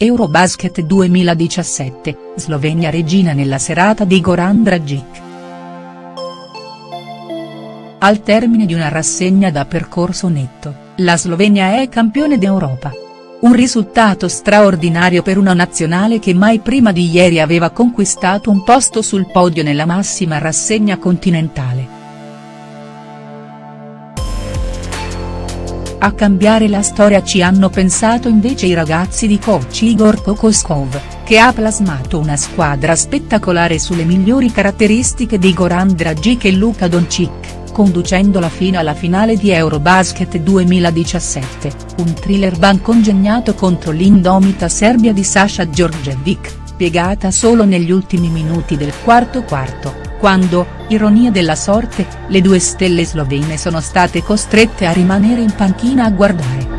Eurobasket 2017, Slovenia regina nella serata di Goran Dragic. Al termine di una rassegna da percorso netto, la Slovenia è campione d'Europa. Un risultato straordinario per una nazionale che mai prima di ieri aveva conquistato un posto sul podio nella massima rassegna continentale. A cambiare la storia ci hanno pensato invece i ragazzi di coach Igor Kokoskov, che ha plasmato una squadra spettacolare sulle migliori caratteristiche di Goran Dragic e Luka Doncic, conducendola fino alla finale di Eurobasket 2017, un thriller ban congegnato contro l'indomita Serbia di Sasha Djordjevic, piegata solo negli ultimi minuti del quarto quarto quando, ironia della sorte, le due stelle slovene sono state costrette a rimanere in panchina a guardare.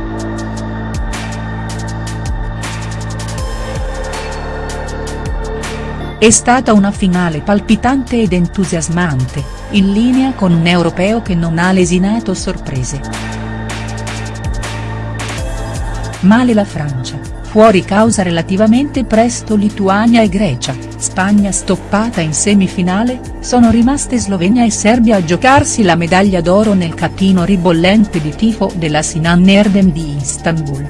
È stata una finale palpitante ed entusiasmante, in linea con un europeo che non ha lesinato sorprese. Male la Francia, fuori causa relativamente presto Lituania e Grecia, Spagna stoppata in semifinale, sono rimaste Slovenia e Serbia a giocarsi la medaglia d'oro nel catino ribollente di tifo della Sinan Erdem di Istanbul.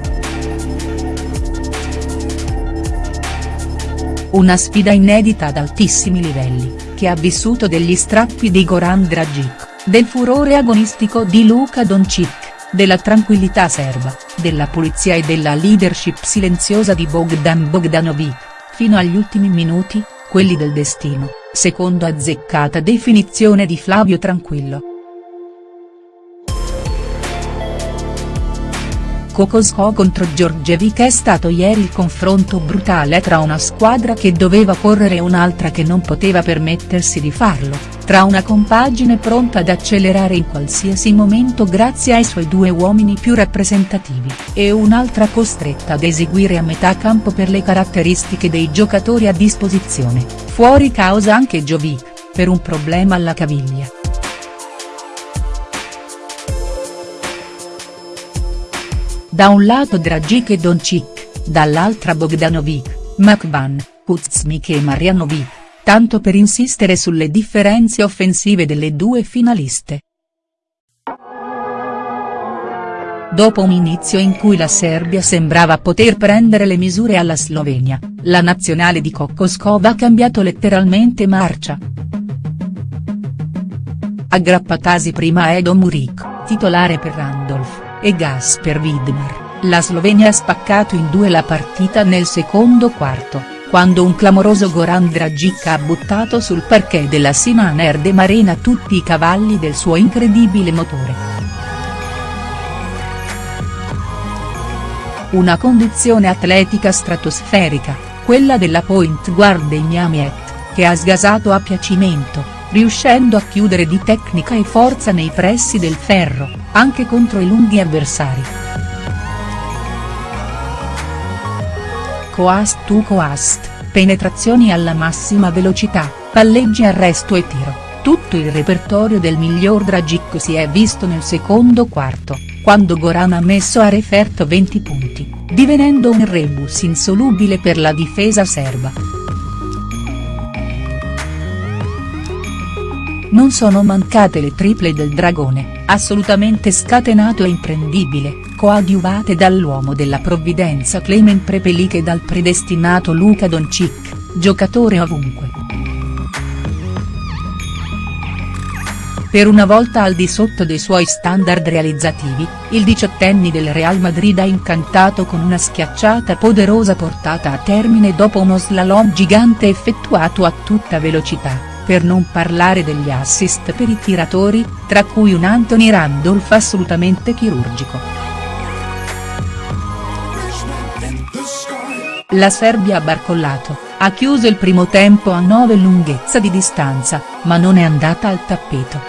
Una sfida inedita ad altissimi livelli, che ha vissuto degli strappi di Goran Dragic, del furore agonistico di Luka Doncic, della tranquillità serba, della pulizia e della leadership silenziosa di Bogdan Bogdanovic fino agli ultimi minuti, quelli del destino, secondo azzeccata definizione di Flavio Tranquillo. Kokosko contro Giorgevic è stato ieri il confronto brutale tra una squadra che doveva correre e un'altra che non poteva permettersi di farlo tra una compagine pronta ad accelerare in qualsiasi momento grazie ai suoi due uomini più rappresentativi, e un'altra costretta ad eseguire a metà campo per le caratteristiche dei giocatori a disposizione, fuori causa anche Jovic, per un problema alla caviglia. Da un lato Dragic e Doncic, dall'altra Bogdanovic, Makban, Kuzmik e Marianovic tanto per insistere sulle differenze offensive delle due finaliste. Dopo un inizio in cui la Serbia sembrava poter prendere le misure alla Slovenia, la nazionale di Kokoskov ha cambiato letteralmente marcia. Aggrappatasi prima a Edo Murik, titolare per Randolph, e Gasper Widmar, la Slovenia ha spaccato in due la partita nel secondo quarto quando un clamoroso Goran Dragic ha buttato sul parquet della Sinan Erdem Arena tutti i cavalli del suo incredibile motore. Una condizione atletica stratosferica, quella della point guard dei Miami che ha sgasato a piacimento, riuscendo a chiudere di tecnica e forza nei pressi del ferro, anche contro i lunghi avversari. coast to coast, penetrazioni alla massima velocità, palleggi arresto e tiro, tutto il repertorio del miglior Dragic si è visto nel secondo quarto, quando Goran ha messo a referto 20 punti, divenendo un rebus insolubile per la difesa serba. Non sono mancate le triple del dragone, assolutamente scatenato e imprendibile, coadiuvate dall'uomo della provvidenza Clement Prepelic e dal predestinato Luka Doncic, giocatore ovunque. Per una volta al di sotto dei suoi standard realizzativi, il diciottenni del Real Madrid ha incantato con una schiacciata poderosa portata a termine dopo uno slalom gigante effettuato a tutta velocità per non parlare degli assist per i tiratori, tra cui un Anthony Randolph assolutamente chirurgico. La Serbia ha barcollato, ha chiuso il primo tempo a 9 lunghezza di distanza, ma non è andata al tappeto.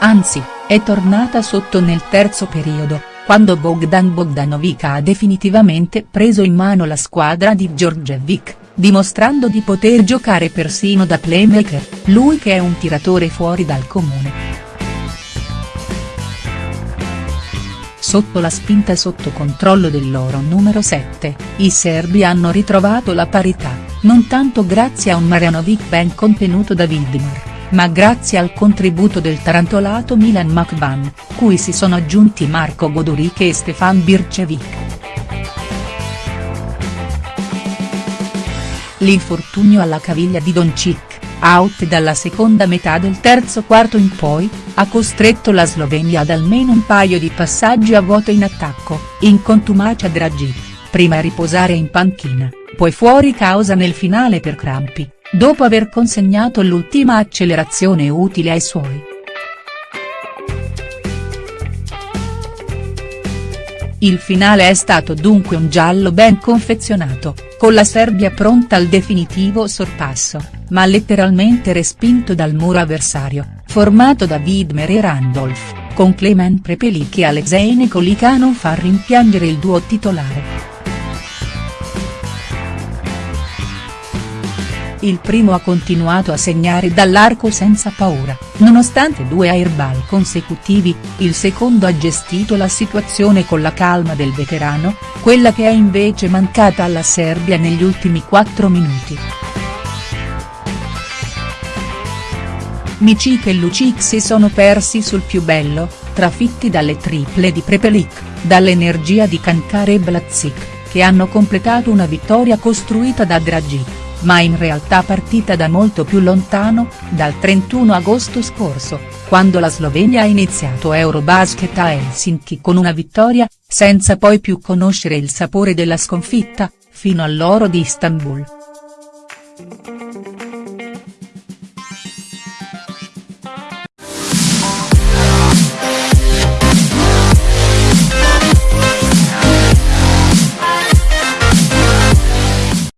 Anzi, è tornata sotto nel terzo periodo, quando Bogdan Bogdanovic ha definitivamente preso in mano la squadra di Djordjevic dimostrando di poter giocare persino da playmaker, lui che è un tiratore fuori dal comune. Sotto la spinta sotto controllo del loro numero 7, i serbi hanno ritrovato la parità, non tanto grazie a un Marjanovic ben contenuto da Vidmar, ma grazie al contributo del tarantolato Milan Makban, cui si sono aggiunti Marco Goduric e Stefan Bircevic. L'infortunio alla caviglia di Doncic, out dalla seconda metà del terzo quarto in poi, ha costretto la Slovenia ad almeno un paio di passaggi a vuoto in attacco, in contumacia Dragic, prima a riposare in panchina, poi fuori causa nel finale per crampi, dopo aver consegnato l'ultima accelerazione utile ai suoi. Il finale è stato dunque un giallo ben confezionato, con la Serbia pronta al definitivo sorpasso, ma letteralmente respinto dal muro avversario, formato da Widmer e Randolph, con Clement Prepelic e Alexei Nikolic a non far rimpiangere il duo titolare. Il primo ha continuato a segnare dall'arco senza paura, nonostante due airball consecutivi, il secondo ha gestito la situazione con la calma del veterano, quella che è invece mancata alla Serbia negli ultimi quattro minuti. Micic e Lucic si sono persi sul più bello, trafitti dalle triple di Prepelic, dall'energia di Kankar e Blazic, che hanno completato una vittoria costruita da Dragic, ma in realtà partita da molto più lontano, dal 31 agosto scorso, quando la Slovenia ha iniziato Eurobasket a Helsinki con una vittoria, senza poi più conoscere il sapore della sconfitta, fino all'oro di Istanbul.